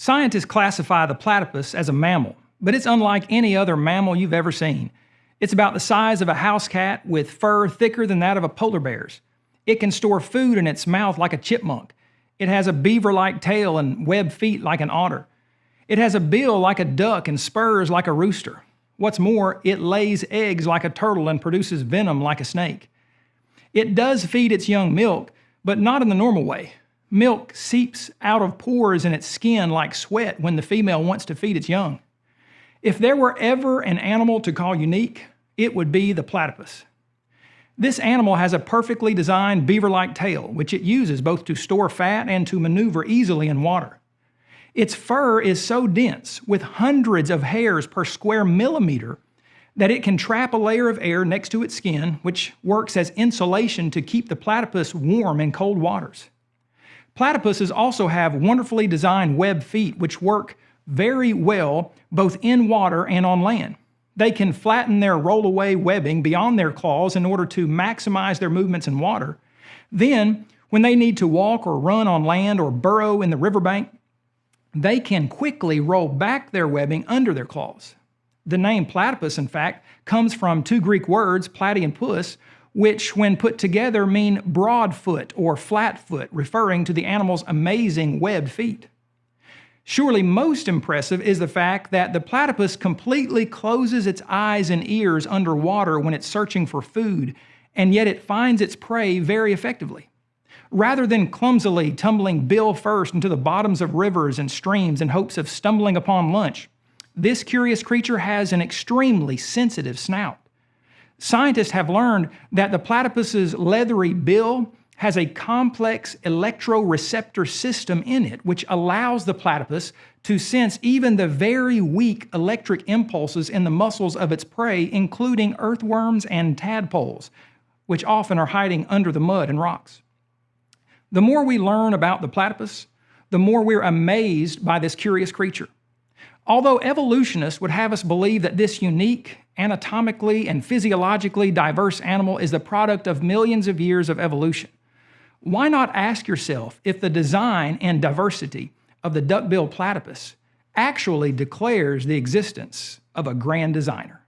Scientists classify the platypus as a mammal, but it's unlike any other mammal you've ever seen. It's about the size of a house cat with fur thicker than that of a polar bear's. It can store food in its mouth like a chipmunk. It has a beaver-like tail and webbed feet like an otter. It has a bill like a duck and spurs like a rooster. What's more, it lays eggs like a turtle and produces venom like a snake. It does feed its young milk, but not in the normal way. Milk seeps out of pores in its skin like sweat when the female wants to feed its young. If there were ever an animal to call unique, it would be the platypus. This animal has a perfectly designed beaver-like tail, which it uses both to store fat and to maneuver easily in water. Its fur is so dense, with hundreds of hairs per square millimeter, that it can trap a layer of air next to its skin, which works as insulation to keep the platypus warm in cold waters. Platypuses also have wonderfully designed web feet which work very well both in water and on land. They can flatten their rollaway webbing beyond their claws in order to maximize their movements in water. Then, when they need to walk or run on land or burrow in the riverbank, they can quickly roll back their webbing under their claws. The name platypus, in fact, comes from two Greek words, platy and pus, which when put together mean broad foot or flat foot, referring to the animal's amazing webbed feet. Surely most impressive is the fact that the platypus completely closes its eyes and ears underwater when it's searching for food, and yet it finds its prey very effectively. Rather than clumsily tumbling bill first into the bottoms of rivers and streams in hopes of stumbling upon lunch, this curious creature has an extremely sensitive snout. Scientists have learned that the platypus's leathery bill has a complex electroreceptor system in it, which allows the platypus to sense even the very weak electric impulses in the muscles of its prey, including earthworms and tadpoles, which often are hiding under the mud and rocks. The more we learn about the platypus, the more we're amazed by this curious creature. Although evolutionists would have us believe that this unique, anatomically and physiologically diverse animal is the product of millions of years of evolution, why not ask yourself if the design and diversity of the duck-billed platypus actually declares the existence of a grand designer?